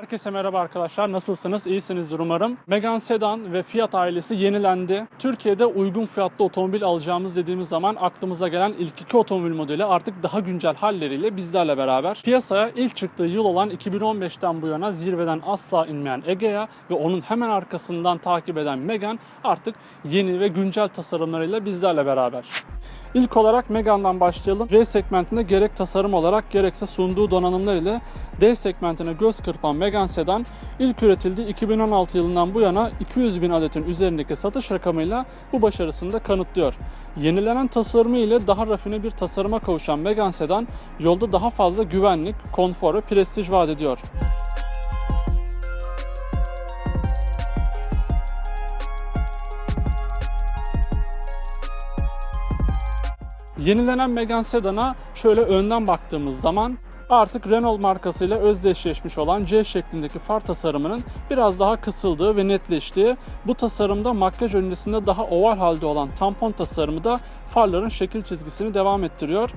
Herkese merhaba arkadaşlar. Nasılsınız? İyisinizdir umarım. Megane Sedan ve Fiat ailesi yenilendi. Türkiye'de uygun fiyatlı otomobil alacağımız dediğimiz zaman aklımıza gelen ilk iki otomobil modeli artık daha güncel halleriyle bizlerle beraber. Piyasaya ilk çıktığı yıl olan 2015'ten bu yana zirveden asla inmeyen Egea ve onun hemen arkasından takip eden Megane artık yeni ve güncel tasarımlarıyla bizlerle beraber. İlk olarak Megane'dan başlayalım. R segmentinde gerek tasarım olarak gerekse sunduğu donanımlar ile D segmentine göz kırpan Megane Sedan ilk üretildiği 2016 yılından bu yana 200 bin adetin üzerindeki satış rakamıyla bu başarısını da kanıtlıyor. Yenilenen tasarımı ile daha rafine bir tasarıma kavuşan Megane Sedan yolda daha fazla güvenlik, konfor ve prestij vaat ediyor. Yenilenen Megane Sedan'a şöyle önden baktığımız zaman artık Renault markasıyla özdeşleşmiş olan C şeklindeki far tasarımının biraz daha kısıldığı ve netleştiği, bu tasarımda makyaj öncesinde daha oval halde olan tampon tasarımı da farların şekil çizgisini devam ettiriyor.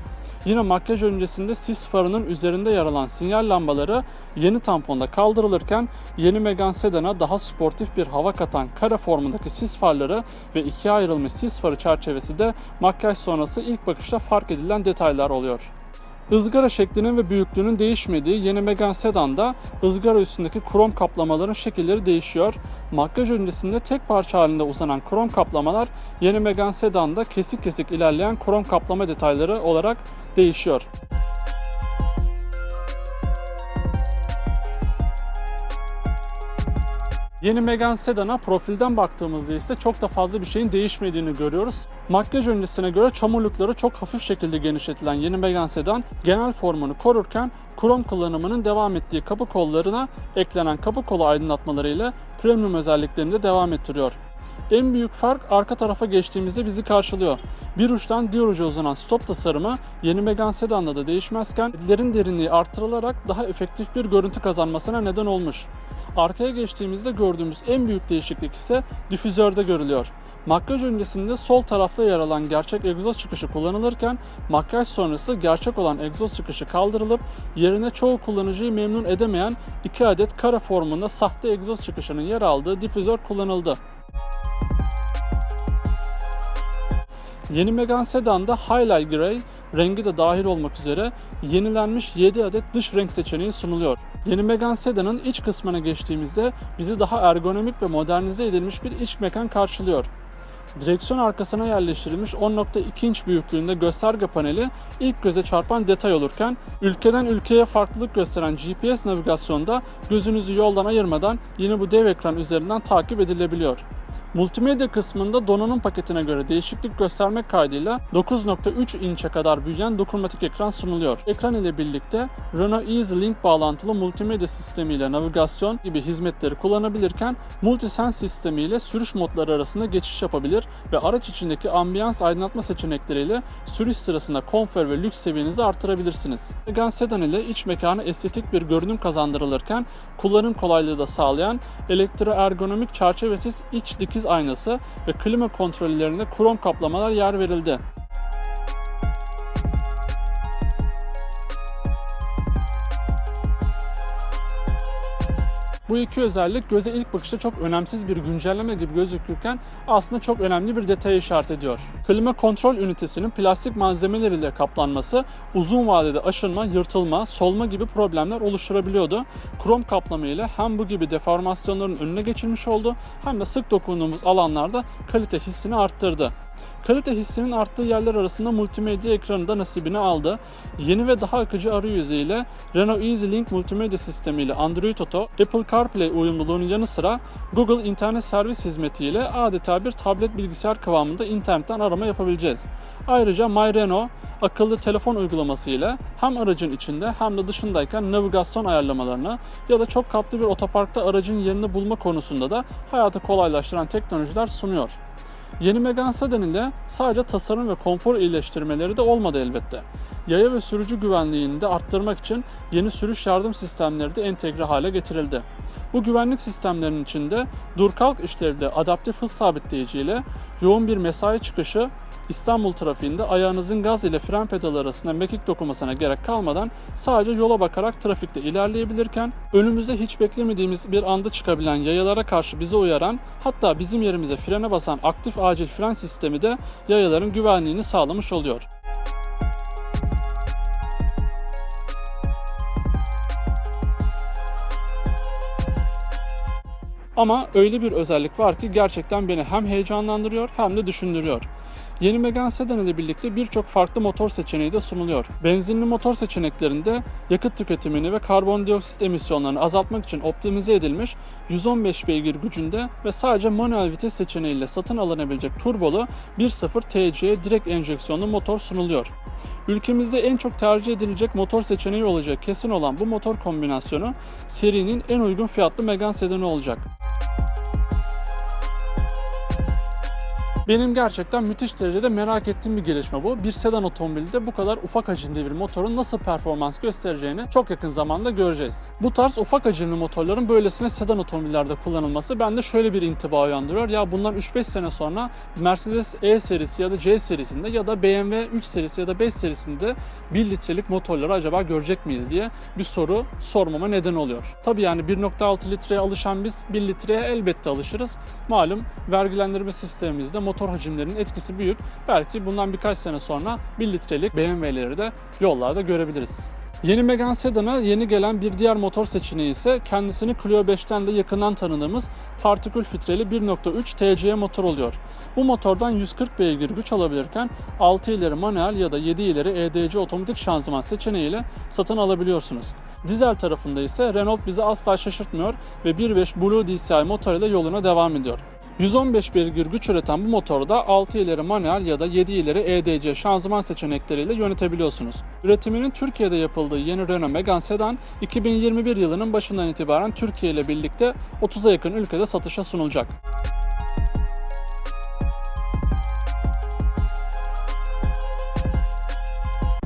Yine makyaj öncesinde sis farının üzerinde yer alan sinyal lambaları yeni tamponda kaldırılırken yeni Megane Sedan'a daha sportif bir hava katan kare formundaki sis farları ve ikiye ayrılmış sis farı çerçevesi de makyaj sonrası ilk bakışta fark edilen detaylar oluyor. Izgara şeklinin ve büyüklüğünün değişmediği yeni Megane Sedan'da ızgara üstündeki krom kaplamaların şekilleri değişiyor. Makyaj öncesinde tek parça halinde uzanan krom kaplamalar yeni Megane Sedan'da kesik kesik ilerleyen krom kaplama detayları olarak değişiyor. Yeni Megane Sedan'a profilden baktığımızda ise çok da fazla bir şeyin değişmediğini görüyoruz. Makyaj öncesine göre çamurlukları çok hafif şekilde genişletilen yeni Megane Sedan genel formunu korurken krom kullanımının devam ettiği kapı kollarına eklenen kapı kolu aydınlatmalarıyla premium özelliklerini de devam ettiriyor. En büyük fark arka tarafa geçtiğimizde bizi karşılıyor. Bir uçtan diğer uca uzanan stop tasarımı yeni Megane Sedan'da da değişmezken ledlerin derinliği artırılarak daha efektif bir görüntü kazanmasına neden olmuş. Arkaya geçtiğimizde gördüğümüz en büyük değişiklik ise difüzörde görülüyor. Makyaj öncesinde sol tarafta yer alan gerçek egzoz çıkışı kullanılırken makyaj sonrası gerçek olan egzoz çıkışı kaldırılıp yerine çoğu kullanıcıyı memnun edemeyen iki adet kare formunda sahte egzoz çıkışının yer aldığı difüzör kullanıldı. Yeni Megane Sedan'da Highlight Grey rengi de dahil olmak üzere yenilenmiş 7 adet dış renk seçeneği sunuluyor. Yeni Megane Sedan'ın iç kısmına geçtiğimizde bizi daha ergonomik ve modernize edilmiş bir iç mekan karşılıyor. Direksiyon arkasına yerleştirilmiş 10.2 inç büyüklüğünde gösterge paneli ilk göze çarpan detay olurken ülkeden ülkeye farklılık gösteren GPS navigasyonda gözünüzü yoldan ayırmadan yine bu dev ekran üzerinden takip edilebiliyor. Multimedya kısmında donanım paketine göre değişiklik göstermek kaydıyla 9.3 inçe kadar büyüyen dokunmatik ekran sunuluyor. Ekran ile birlikte Renault Easy Link bağlantılı multimedya sistemiyle navigasyon gibi hizmetleri kullanabilirken Multisense sistemiyle sürüş modları arasında geçiş yapabilir ve araç içindeki ambiyans aydınlatma seçenekleriyle sürüş sırasında konfor ve lüks seviyenizi artırabilirsiniz. Megane Sedan ile iç mekana estetik bir görünüm kazandırılırken kullanım kolaylığı da sağlayan elektroergonomik çerçevesiz iç dikiz aynası ve klima kontrollerine krom kaplamalar yer verildi. Bu iki özellik göze ilk bakışta çok önemsiz bir güncelleme gibi gözükürken aslında çok önemli bir detaya işaret ediyor. Klima kontrol ünitesinin plastik malzemeleriyle kaplanması uzun vadede aşınma, yırtılma, solma gibi problemler oluşturabiliyordu. Krom kaplama ile hem bu gibi deformasyonların önüne geçilmiş oldu hem de sık dokunduğumuz alanlarda kalite hissini arttırdı. Kalite hissinin arttığı yerler arasında multimedya ekranı da nasibini aldı. Yeni ve daha akıcı arayüzü ile Renault Easy Link multimedya sistemi ile Android Auto, Apple CarPlay uyumluluğunun yanı sıra Google İnternet Servis Hizmeti ile adeta bir tablet bilgisayar kıvamında internetten arama yapabileceğiz. Ayrıca My Renault akıllı telefon uygulaması ile hem aracın içinde hem de dışındayken navigasyon ayarlamalarını ya da çok katlı bir otoparkta aracın yerini bulma konusunda da hayatı kolaylaştıran teknolojiler sunuyor. Yeni Megane Sedan ile sadece tasarım ve konfor iyileştirmeleri de olmadı elbette. Yaya ve sürücü güvenliğini de arttırmak için yeni sürüş yardım sistemleri de entegre hale getirildi. Bu güvenlik sistemlerinin içinde dur kalk işlevli adaptif hız sabitleyici ile yoğun bir mesai çıkışı İstanbul trafiğinde ayağınızın gaz ile fren pedalı arasında mekik dokunmasına gerek kalmadan sadece yola bakarak trafikte ilerleyebilirken önümüzde hiç beklemediğimiz bir anda çıkabilen yayalara karşı bizi uyaran hatta bizim yerimize frene basan aktif acil fren sistemi de yayaların güvenliğini sağlamış oluyor. Ama öyle bir özellik var ki gerçekten beni hem heyecanlandırıyor hem de düşündürüyor. Yeni Megane Sedan ile birlikte birçok farklı motor seçeneği de sunuluyor. Benzinli motor seçeneklerinde yakıt tüketimini ve karbondioksit emisyonlarını azaltmak için optimize edilmiş 115 beygir gücünde ve sadece manuel vites seçeneğiyle satın alınabilecek turbolu 1.0 TC direkt enjeksiyonlu motor sunuluyor. Ülkemizde en çok tercih edilecek motor seçeneği olacak kesin olan bu motor kombinasyonu serinin en uygun fiyatlı Megane sedanı olacak. Benim gerçekten müthiş derecede merak ettiğim bir gelişme bu. Bir sedan otomobilde bu kadar ufak hacimli bir motorun nasıl performans göstereceğini çok yakın zamanda göreceğiz. Bu tarz ufak hacimli motorların böylesine sedan otomobillerde kullanılması bende şöyle bir intiba uyandırıyor. Ya bunlar 3-5 sene sonra Mercedes E serisi ya da C serisinde ya da BMW 3 serisi ya da 5 serisinde 1 litrelik motorları acaba görecek miyiz diye bir soru sormama neden oluyor. Tabi yani 1.6 litreye alışan biz 1 litreye elbette alışırız. Malum vergilendirme sistemimizde motor hacimlerinin etkisi büyük. Belki bundan birkaç sene sonra 1 litrelik BMW'leri de yollarda görebiliriz. Yeni Megane Sedan'a yeni gelen bir diğer motor seçeneği ise kendisini Clio 5'ten de yakından tanıdığımız partikül filtreli 1.3 TCE motor oluyor. Bu motordan 140 beygir güç alabilirken 6 ileri manuel ya da 7 ileri EDC otomatik şanzıman seçeneğiyle satın alabiliyorsunuz. Dizel tarafında ise Renault bizi asla şaşırtmıyor ve 1.5 Blue DCI motor ile yoluna devam ediyor. 115 beygir güç üreten bu motoru da 6 ileri manuel ya da 7 ileri EDC şanzıman seçenekleriyle yönetebiliyorsunuz. Üretiminin Türkiye'de yapıldığı yeni Renault Megane Sedan 2021 yılının başından itibaren Türkiye ile birlikte 30'a yakın ülkede satışa sunulacak.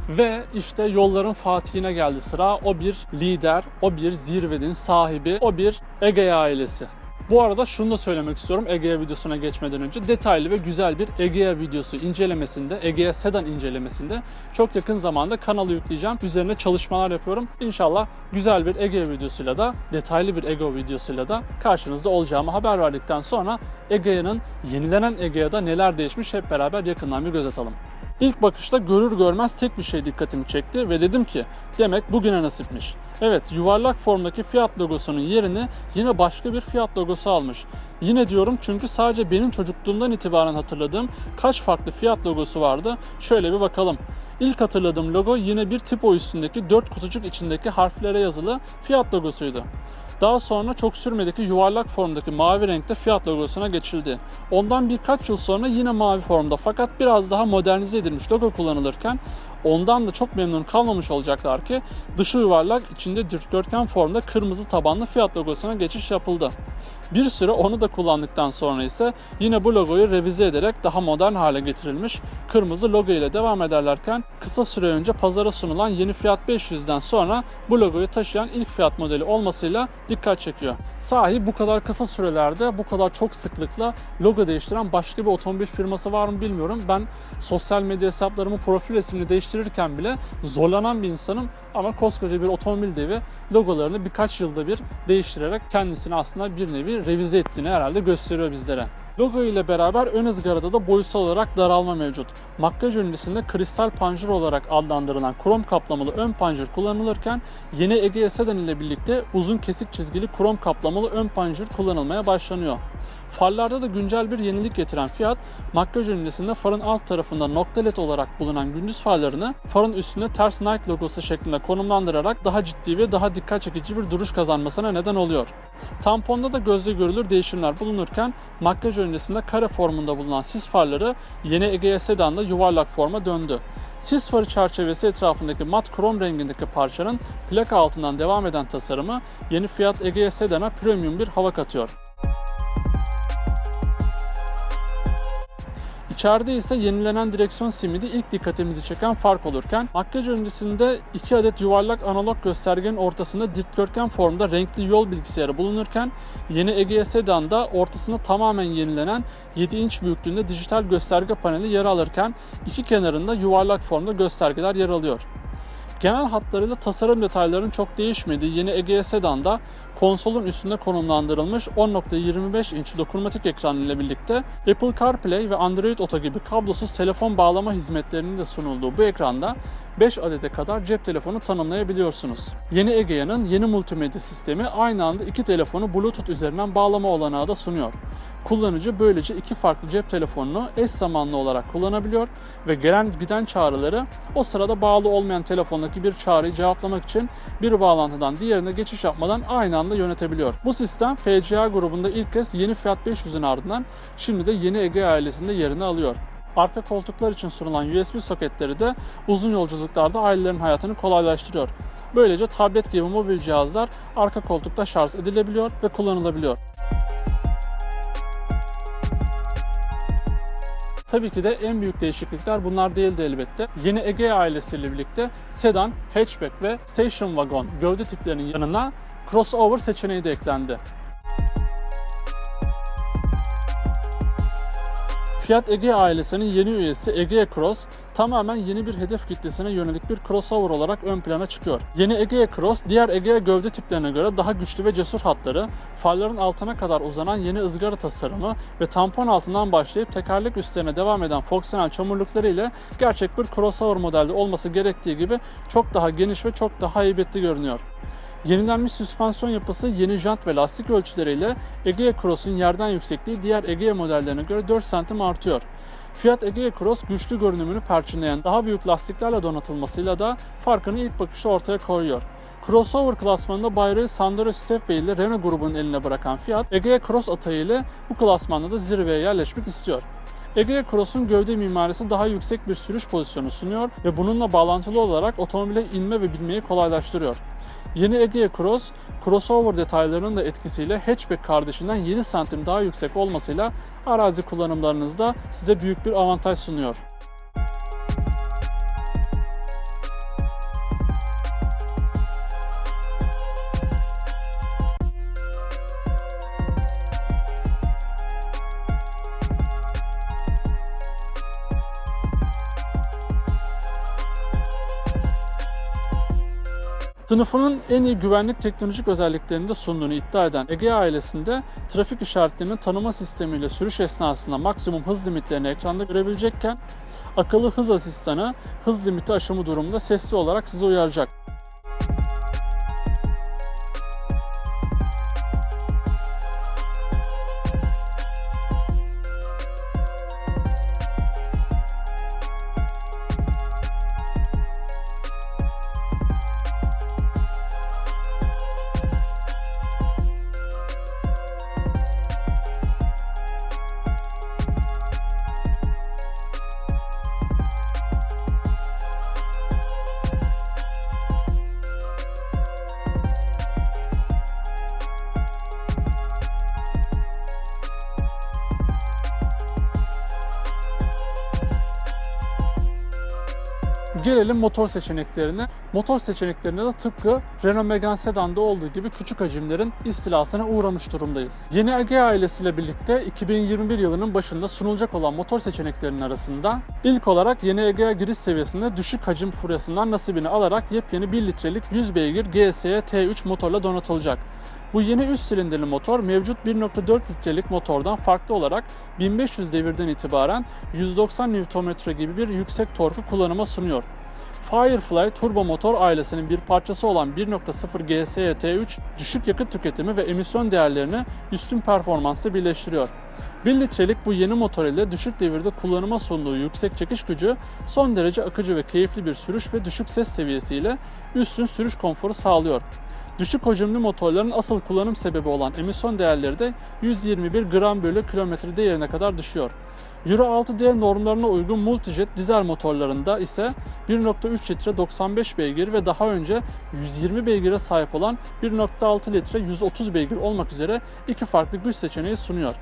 Ve işte yolların fatihine geldi sıra. O bir lider, o bir zirvenin sahibi, o bir Ege ailesi. Bu arada şunu da söylemek istiyorum Egea videosuna geçmeden önce. Detaylı ve güzel bir Egea videosu incelemesinde, Egea Sedan incelemesinde çok yakın zamanda kanala yükleyeceğim. Üzerine çalışmalar yapıyorum. İnşallah güzel bir Egea videosuyla da, detaylı bir Egea videosuyla da karşınızda olacağımı haber verdikten sonra Egea'nın yenilenen Egea'da neler değişmiş hep beraber yakından bir göz atalım. İlk bakışta görür görmez tek bir şey dikkatimi çekti ve dedim ki demek bugüne nasipmiş. Evet yuvarlak formdaki Fiat logosunun yerini yine başka bir Fiat logosu almış. Yine diyorum çünkü sadece benim çocukluğumdan itibaren hatırladığım kaç farklı Fiat logosu vardı. Şöyle bir bakalım. İlk hatırladığım logo yine bir tipo üstündeki dört kutucuk içindeki harflere yazılı Fiat logosuydu. Daha sonra çok sürmedeki yuvarlak formdaki mavi renkte Fiat logosuna geçildi. Ondan birkaç yıl sonra yine mavi formda fakat biraz daha modernize edilmiş logo kullanılırken ondan da çok memnun kalmamış olacaklar ki dışı yuvarlak içinde dikdörtgen formda kırmızı tabanlı Fiat logosuna geçiş yapıldı. Bir süre onu da kullandıktan sonra ise yine bu logoyu revize ederek daha modern hale getirilmiş kırmızı logo ile devam ederlerken kısa süre önce pazara sunulan yeni Fiat 500'den sonra bu logoyu taşıyan ilk Fiat modeli olmasıyla dikkat çekiyor. Sahi bu kadar kısa sürelerde bu kadar çok sıklıkla logo değiştiren başka bir otomobil firması var mı bilmiyorum. Ben sosyal medya hesaplarımı profil resmini değiştirirken bile zorlanan bir insanım ama koskoca bir otomobil devi logolarını birkaç yılda bir değiştirerek kendisini aslında bir nevi revize ettiğini herhalde gösteriyor bizlere. Logo ile beraber ön ızgarada da boyutsal olarak daralma mevcut. Makyaj öncesinde kristal panjur olarak adlandırılan krom kaplamalı ön panjur kullanılırken yeni Egea Sedan ile birlikte uzun kesik çizgili krom kaplamalı ön panjur kullanılmaya başlanıyor. Farlarda da güncel bir yenilik getiren Fiat, makyaj öncesinde farın alt tarafında nokta led olarak bulunan gündüz farlarını farın üstünde ters Nike logosu şeklinde konumlandırarak daha ciddi ve daha dikkat çekici bir duruş kazanmasına neden oluyor. Tamponda da gözle görülür değişimler bulunurken makyaj öncesinde kare formunda bulunan sis farları yeni Egea Sedan'da yuvarlak forma döndü. Sis farı çerçevesi etrafındaki mat krom rengindeki parçanın plaka altından devam eden tasarımı yeni Fiat Egea Sedan'a premium bir hava katıyor. İçeride ise yenilenen direksiyon simidi ilk dikkatimizi çeken fark olurken makyaj öncesinde 2 adet yuvarlak analog göstergenin ortasında dikdörtgen formda renkli yol bilgisayarı bulunurken yeni Egea Sedan'da ortasında tamamen yenilenen 7 inç büyüklüğünde dijital gösterge paneli yer alırken iki kenarında yuvarlak formda göstergeler yer alıyor. Genel hatlarıyla tasarım detaylarının çok değişmediği yeni Egea Sedan'da konsolun üstünde konumlandırılmış 10.25 inç dokunmatik ekran ile birlikte Apple CarPlay ve Android Auto gibi kablosuz telefon bağlama hizmetlerinin de sunulduğu bu ekranda 5 adete kadar cep telefonu tanımlayabiliyorsunuz. Yeni Egea'nın yeni multimedya sistemi aynı anda iki telefonu Bluetooth üzerinden bağlama olanağı da sunuyor. Kullanıcı böylece iki farklı cep telefonunu eş zamanlı olarak kullanabiliyor ve gelen giden çağrıları o sırada bağlı olmayan telefondaki bir çağrıyı cevaplamak için bir bağlantıdan diğerine geçiş yapmadan aynı anda yönetebiliyor. Bu sistem FCA grubunda ilk kez yeni Fiat 500'ün ardından şimdi de yeni Ege ailesinde yerini alıyor. Arka koltuklar için sunulan USB soketleri de uzun yolculuklarda ailelerin hayatını kolaylaştırıyor. Böylece tablet gibi mobil cihazlar arka koltukta şarj edilebiliyor ve kullanılabiliyor. Tabii ki de en büyük değişiklikler bunlar değildi elbette. Yeni Ege ailesiyle birlikte sedan, hatchback ve station wagon gövde tiplerinin yanına crossover seçeneği de eklendi. Fiat Ege ailesinin yeni üyesi Egea Cross tamamen yeni bir hedef kitlesine yönelik bir crossover olarak ön plana çıkıyor. Yeni Egea Cross diğer Egea gövde tiplerine göre daha güçlü ve cesur hatları, farların altına kadar uzanan yeni ızgara tasarımı ve tampon altından başlayıp tekerlek üstlerine devam eden fonksiyonel çamurlukları ile gerçek bir crossover modelde olması gerektiği gibi çok daha geniş ve çok daha heybetli görünüyor. Yenilenmiş süspansiyon yapısı, yeni jant ve lastik ölçüleriyle Egea Cross'un yerden yüksekliği diğer Egea modellerine göre 4 cm artıyor. Fiat Egea Cross güçlü görünümünü perçinleyen daha büyük lastiklerle donatılmasıyla da farkını ilk bakışta ortaya koyuyor. Crossover klasmanında bayrağı Sandero Stepway ile Renault grubunun eline bırakan Fiat, Egea Cross atayıyla bu klasmanda da zirveye yerleşmek istiyor. Egea Cross'un gövde mimarisi daha yüksek bir sürüş pozisyonu sunuyor ve bununla bağlantılı olarak otomobile inme ve binmeyi kolaylaştırıyor. Yeni Egea Cross, crossover detaylarının da etkisiyle hatchback kardeşinden 7 santim daha yüksek olmasıyla arazi kullanımlarınızda size büyük bir avantaj sunuyor. Sınıfının en iyi güvenlik teknolojik özelliklerini de sunduğunu iddia eden Egea ailesinde trafik işaretlerinin tanıma sistemiyle sürüş esnasında maksimum hız limitlerini ekranda görebilecekken akıllı hız asistanı hız limiti aşımı durumunda sesli olarak sizi uyaracak. Gelelim motor seçeneklerine. Motor seçeneklerinde de tıpkı Renault Megane Sedan'da olduğu gibi küçük hacimlerin istilasına uğramış durumdayız. Yeni Egea ailesiyle birlikte 2021 yılının başında sunulacak olan motor seçeneklerinin arasında ilk olarak yeni Egea giriş seviyesinde düşük hacim furyasından nasibini alarak yepyeni 1 litrelik 100 beygir GSE T3 motorla donatılacak. Bu yeni üst silindirli motor mevcut 1.4 litrelik motordan farklı olarak 1500 devirden itibaren 190 Nm gibi bir yüksek torku kullanıma sunuyor. Firefly turbo motor ailesinin bir parçası olan 1.0 GSE T3 düşük yakıt tüketimi ve emisyon değerlerini üstün performansla birleştiriyor. 1 litrelik bu yeni motor ile düşük devirde kullanıma sunduğu yüksek çekiş gücü son derece akıcı ve keyifli bir sürüş ve düşük ses seviyesiyle üstün sürüş konforu sağlıyor. Düşük hacimli motorların asıl kullanım sebebi olan emisyon değerleri de 121 gram bölü kilometre değerine kadar düşüyor. Euro 6D normlarına uygun multijet dizel motorlarında ise 1.3 litre 95 beygir ve daha önce 120 beygire sahip olan 1.6 litre 130 beygir olmak üzere iki farklı güç seçeneği sunuyor.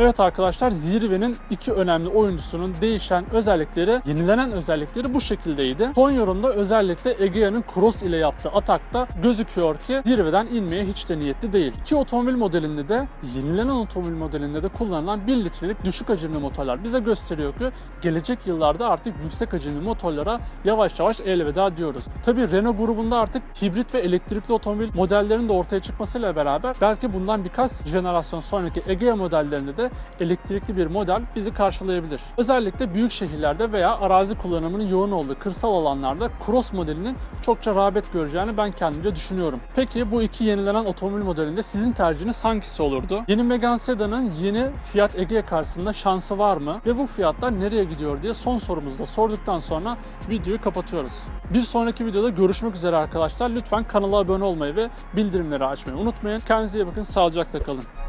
Evet arkadaşlar zirvenin iki önemli oyuncusunun değişen özellikleri, yenilenen özellikleri bu şekildeydi. Son yorumda özellikle Egea'nın Cross ile yaptığı atakta gözüküyor ki zirveden inmeye hiç de niyetli değil. Ki otomobil modelinde de yenilenen otomobil modelinde de kullanılan 1 litrelik düşük hacimli motorlar bize gösteriyor ki gelecek yıllarda artık yüksek hacimli motorlara yavaş yavaş elveda diyoruz. Tabi Renault grubunda artık hibrit ve elektrikli otomobil modellerinin de ortaya çıkmasıyla beraber belki bundan birkaç jenerasyon sonraki Egea modellerinde elektrikli bir model bizi karşılayabilir. Özellikle büyük şehirlerde veya arazi kullanımının yoğun olduğu kırsal alanlarda Cross modelinin çokça rağbet göreceğini ben kendimce düşünüyorum. Peki bu iki yenilenen otomobil modelinde sizin tercihiniz hangisi olurdu? Yeni Megane Sedan'ın yeni Fiat Egea karşısında şansı var mı? Ve bu fiyatlar nereye gidiyor diye son sorumuzu da sorduktan sonra videoyu kapatıyoruz. Bir sonraki videoda görüşmek üzere arkadaşlar. Lütfen kanala abone olmayı ve bildirimleri açmayı unutmayın. Kendinize iyi bakın. Sağlıcakla kalın.